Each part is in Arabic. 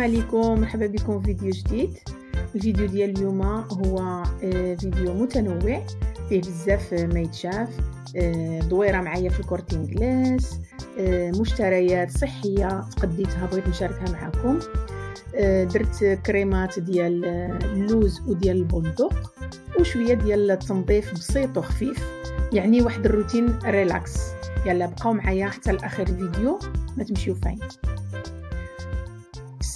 السلام عليكم. مرحبا بكم في فيديو جديد. الفيديو ديال اليوم هو آه، فيديو متنوع. فيه بزاف ما يتشاف آه، دويرة معايا في ال Corte Inglés آه، مشتريات صحية تقديتها بغيت نشاركها معكم درت كريمات ديال اللوز وديال البندق وشوية ديال التنظيف بسيط وخفيف. يعني واحد الروتين relax. يلا بقاو معايا حتى لآخر الفيديو ما تمشيو فين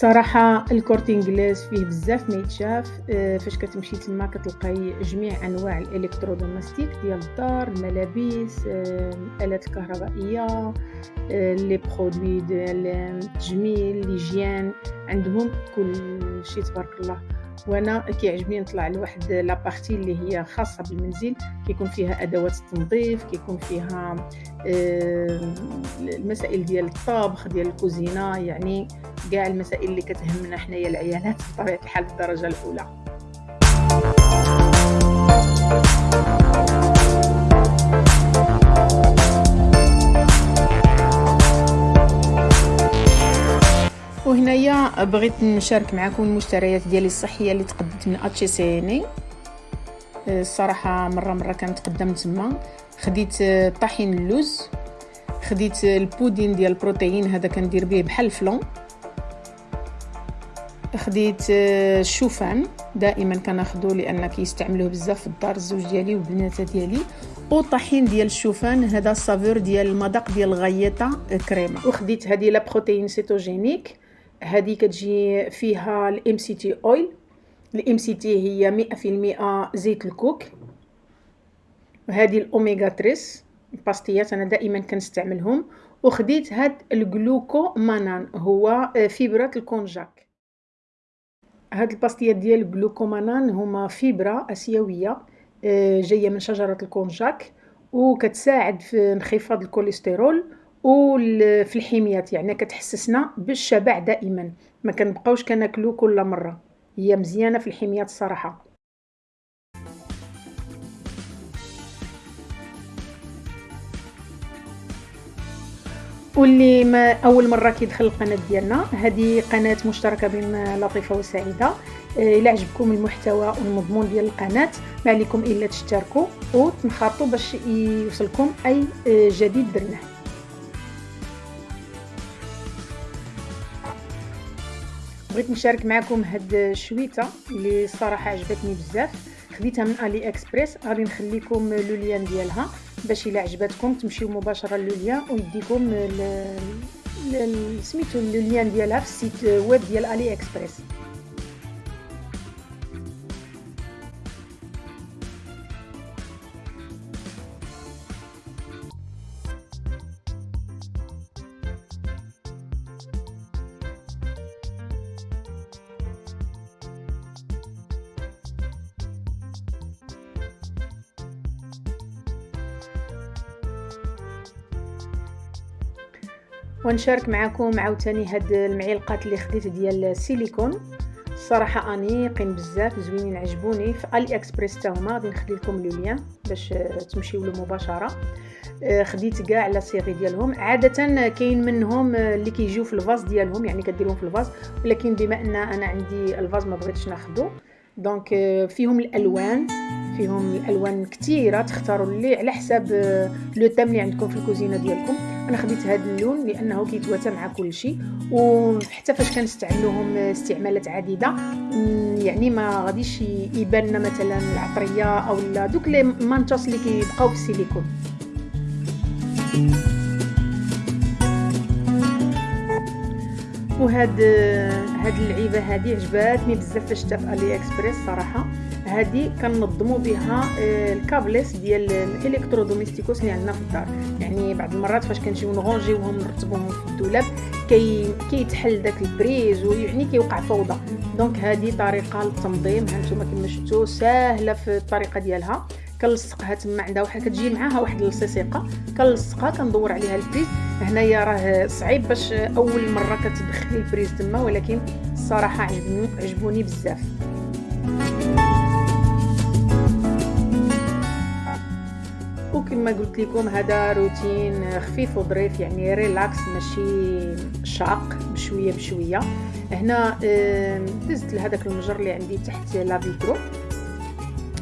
الصراحه ال Corte Inglés فيه بزاف ما يتشاف آه، فاش كتمشي تما كتلقاي جميع أنواع ال electrodoméstico ديال الدار الملابس آه، الالات الكهربائيه آه، les produits ديال التجميل l'hygiène عندهم كل شيء تبارك الله. وأنا كيعجبني نطلع لواحد la partie اللي هي خاصة بالمنزل كيكون فيها أدوات التنظيف كيكون فيها المسائل ديال الطبخ ديال الكوزينة يعني كاع المسائل اللي كتهمنا حنايا العيالات بطبيعة الحال بالدرجة الأولى. وهنايا بغيت نشارك معكم المشتريات ديالي الصحية اللي تقدمت من اتشي سيني الصراحة مرة مرة كنتقدم تما. خديت طحين اللوز. خديت البودين ديال البروتين هذا كندير به بحال ال flan خديت الشوفان. دائما كناخذو لأن كيستعملوه بزاف في الدار الزوج ديالي والبنات ديالي. وطحين ديال الشوفان هذا ال saveur ديال المذاق ديال ال galleta crema. وخديت هذه la protéine cétogénique هذه كتجي فيها ال MCT oil ال MCT هي 100% زيت الكوك. وهذه الاوميغا 3 باستيات أنا دائما كنستعملهم. وخديت هاد ال glucomannane هو fibra ال konjac. هاد الباستيات ديال ال glucomannane هما fibra آسيوية جاية من شجرة ال konjac. وكتساعد في انخفاض الكوليسترول. وفي الحميات يعني كتحسسنا بالشبع دائما. ما كنبقاوش كناكلو كل مرة. هي مزيانة في الحميات الصراحه واللي ما أول مرة كيدخل القناة ديالنا هذه قناة مشتركة بين لطيفة وسعيدة. آه، إلا عجبكم المحتوى والمضمون ديال القناة ما عليكم إلا تشتركوا وتنخرطوا باش يوصلكم أي آه، جديد درناه بغيت نشارك معكم هاد الشويتة اللي الصراحه عجبتني بزاف. خديتها من الي اكسبريس غادي نخليكم لو ليان ديالها باش إلا عجبتكم تمشيو مباشرة le lien ويديكم سميتو le lien ديالها في ال site web ديال AliExpress ونشارك معكم عاوتاني هاد المعلقات اللي خديت ديال السيليكون الصراحه انيقين بزاف زوينين عجبوني. في AliExpress حتى هما غادي نخلي لكم le lien باش تمشيو له مباشرة. آه، خديت كاع la série ديالهم. عادة كاين منهم اللي كيجيو في ال vase ديالهم يعني كديرهم في ال vase ولكن بما أن أنا عندي ال vase ما بغيتش ناخذو donc آه، فيهم الألوان. فيهم الألوان كثيره تختاروا اللي على حساب آه، le thème اللي عندكم في الكوزينة ديالكم. أنا خديت هذا اللون لأنه كيتواتى مع كل شيء وحتى فاش كنستعملوهم استعمالات عديدة يعني ما غاديش يبان مثلا العطرية أو دوك لي manchas اللي كيبقاو في السيليكون. وهاد هاد اللعيبة هادي عجباتني بزاف فاش في AliExpress صراحة. هادي كنظموا بها آه، ال cables ديال ال electrodomésticos اللي عندنا في الدار. يعني بعض المرات فاش كنجيو نغونجيوهم نرتبوهم في الدولاب كي كيتحل داك ال prise ويعني كيوقع فوضى. donc هذه طريقة للتنظيم. هانتوما كما شفتوا ساهلة في الطريقة ديالها. كنلصقها تما عندها واحد كتجي معاها واحد اللصيصيقه كنلصقها كندور عليها ال prise هنايا راه صعيب باش أول مرة كتدخلي ال prise تما ولكن الصراحة عجبوني عجبوني بزاف. وكما قلت لكم هذا روتين خفيف وظريف يعني relax ماشي شاق بشوية بشوية. هنا دزت لهذاك المجر اللي عندي تحت la vitro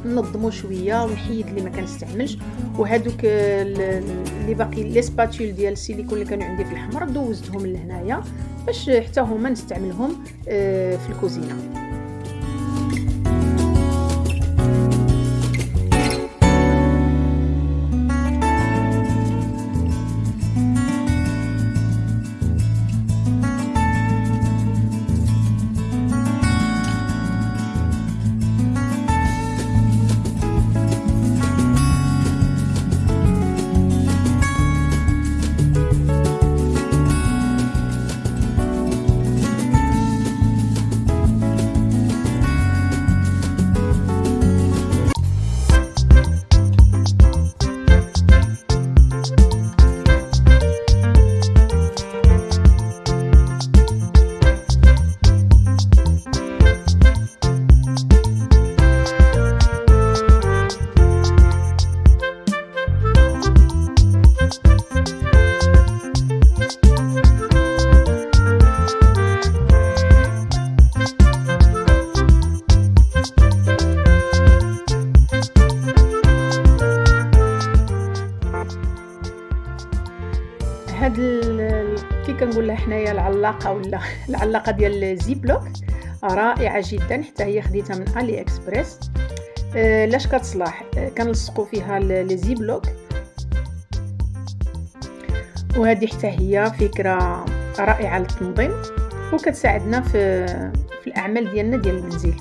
ننظمو شوية ونحيد اللي ما كنستعملش. وهذوك اللي باقي les spatules ديال السيليكون اللي كانوا عندي في الحمر دوزتهم لهنايا باش حتى هما نستعملهم آه، في الكوزينة. العلاقة ولا العلاقة ديال ال Ziploc رائعة جدا حتى هي خديتها من AliExpress آه لاش كتصلح آه كنلصقوا فيها les Ziploc وهذه حتى هي فكرة رائعة للتنظيم وكتساعدنا في في الأعمال ديالنا ديال المنزل.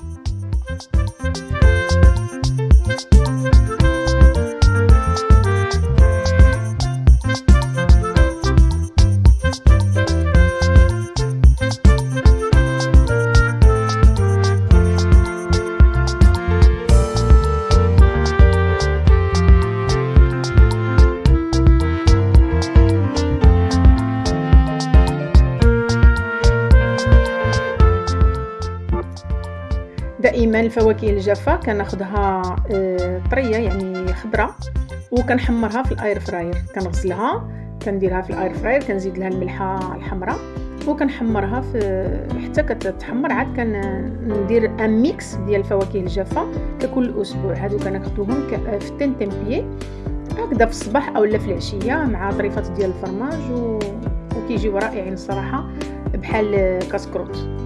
دائما الفواكه الجافة كناخذها آه، طرية يعني خضرة وكنحمرها في ال air fryer. كنغسلها كنديرها في ال air fryer كنزيد لها الملحة الحمراء وكنحمرها في حتى كتحمر عاد كندير un mix ديال الفواكه الجافة ككل أسبوع. هادو كناخذوهم في تنتمبيي هكذا في الصباح أو لا في العشية مع طريفات ديال الفرماج و... وكيجيو رائعين الصراحه بحال كاسكروت.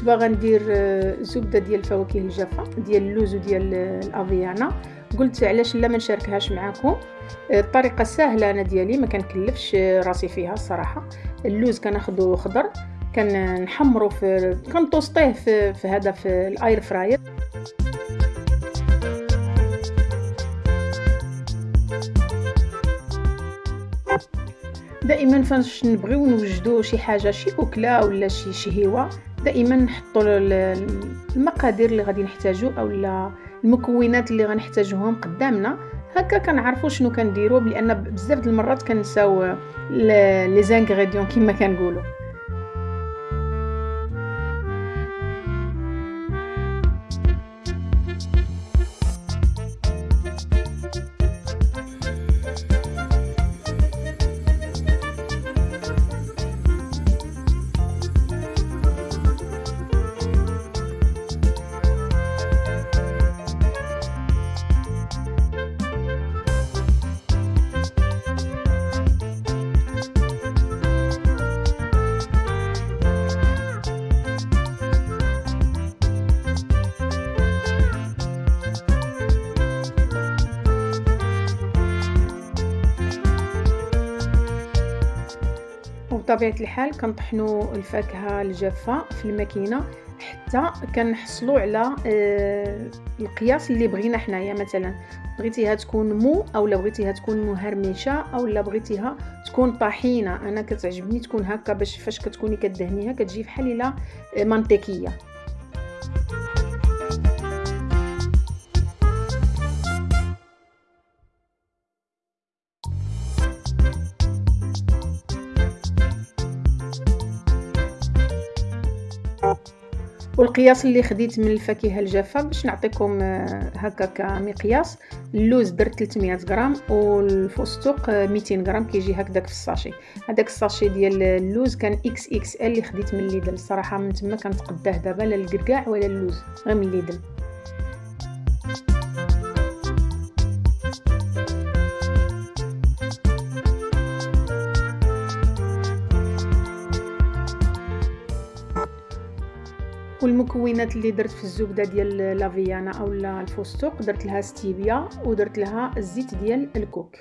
كنت باغا ندير آه، زبدة ديال الفواكه الجافة ديال اللوز وديال الافيانا قلت علاش لا ما نشاركهاش معكم آه، الطريقة سهله أنا ديالي ما كنكلفش راسي فيها الصراحة. اللوز كناخذو خضر كنحمرو في كنطوسطيه في, في هذا في الأير فراير. دائما فاش نبغيو نوجدو شي حاجة شي أكلة ولا شي شهيوه دائما نحطوا المقادير اللي غادي نحتاجو أو المكونات اللي غنحتاجوهم قدامنا. هكا كنعرفوا شنو كنديروا لأن بزاف د المرات كنساو لي زانغريديون كما كنقولوا وبطبيعه الحال كنطحنوا الفاكهة الجافة في الماكينة حتى كنحصلوا على آه، القياس اللي بغينا حنايا مثلا. بغيتيها تكون مو أو لا بغيتيها تكون مهرمشة أو لا بغيتيها تكون طحينة. أنا كتعجبني تكون هكا باش فاش كتكوني كدهنيها كتجي بحال إلا منطقية. والقياس اللي خديت من الفاكهة الجافة باش نعطيكم آه، هكا كمقياس اللوز درت 300 غرام والفستق 200 غرام كيجي هكذاك في ال sachet. هذاك ال sachet ديال اللوز كان إكس إكس إل اللي خديت من Lidl. الصراحه من تما كنتقداه دابا لا الكركاع ولا اللوز غير من Lidl. والمكونات اللي درت في الزبدة ديال la avellana أو الفستق درت لها ستيفيا ودرت لها الزيت ديال الكوك.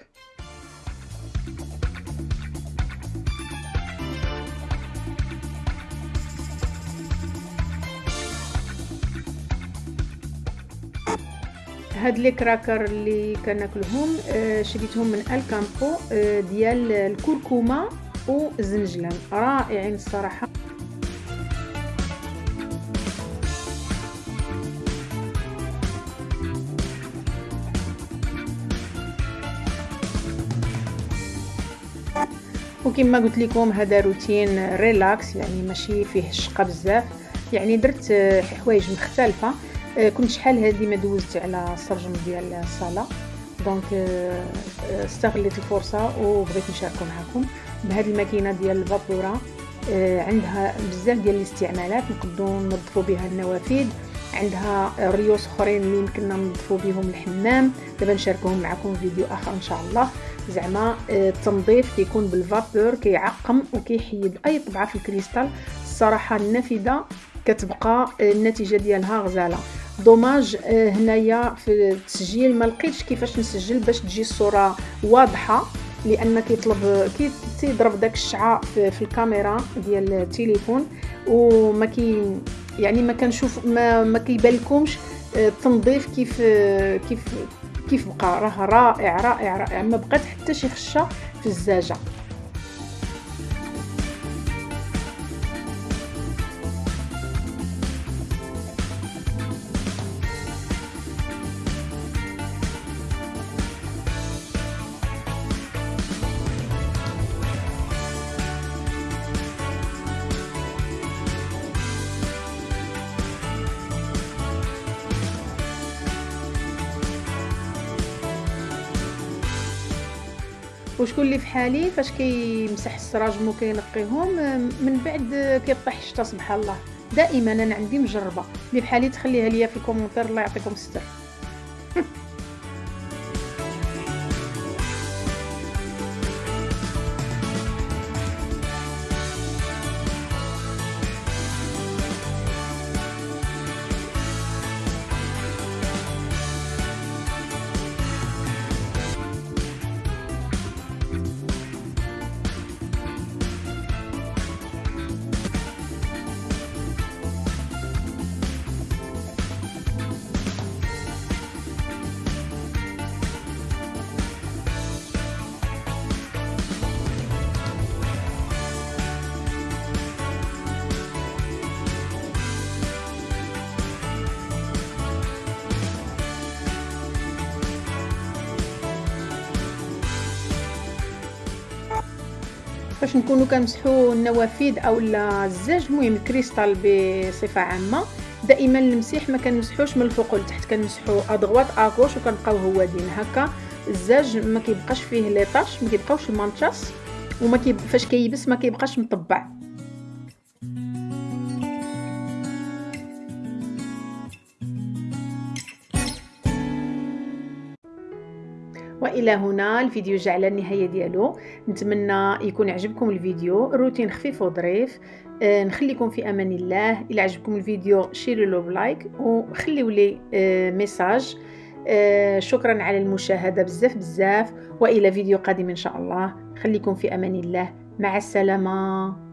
هاد les crackers اللي كناكلهم آه، شريتهم من Alcampo آه، ديال الكركمه والزنجلان رائعين الصراحة. وكما قلت لكم هذا روتين relax يعني ماشي فيه الشقه بزاف. يعني درت حوايج مختلفة. آه، كنت شحال هذه ما دوزت على السرجم ديال الصالة. donc استغليت الفرصه وبغيت نشاركو معكم بهذه الماكينة ديال ال vapeur آه، عندها بزاف ديال الاستعمالات. نقدروا ننظفوا بها النوافذ. عندها ريوس أخرين اللي يمكننا ننظفوا بهم الحمام. دابا نشاركهم معكم فيديو آخر إن شاء الله. زعما آه، التنظيف كيكون بال vapeur كيعقم وكيحيد أي طبعة في الكريستال. الصراحة النافذة كتبقى آه، النتيجة ديالها غزالة. dommage آه، هنايا في التسجيل. ما لقيتش كيفاش نسجل باش تجي الصورة واضحة لأن كيطلب كيضرب داك الشعاع في, في الكاميرا ديال التليفون. وما كي يعني ما كنشوف ما, ما كيبان التنظيف كيف كيف كيف بقى؟ راه رائع رائع رائع. ما بقات حتى شي خشة في الزاجة. وشكون اللي في حالي فاش كيمسح السراجم وكينقيهم من بعد كيطيح الشتا سبحان الله. دائما أنا عندي مجربة. اللي بحالي تخليها ليا في الكومونتير الله يعطيكم الستر. فاش نكونوا كنمسحوا النوافذ أو الزاج المهم الكريستال بصفة عامة. دائما المسيح ما كنمسحوش من الفوق لتحت كنمسحوا à droite à gauche وكنبقاو هاودين هكا. الزاج ما كيبقاش فيه les taches ما كيبقاوش ال manchas وما كيب... فاش كيبس ما كيبقاش مطبع. وإلى هنا الفيديو جا على النهاية ديالو. نتمنى يكون عجبكم الفيديو. روتين خفيف وظريف. آه نخليكم في أمان الله. إلى عجبكم الفيديو شيروا له ب like وخليوا لي آه message. آه، شكرا على المشاهدة بزاف بزاف. وإلى فيديو قادم إن شاء الله. خليكم في أمان الله. مع السلامة.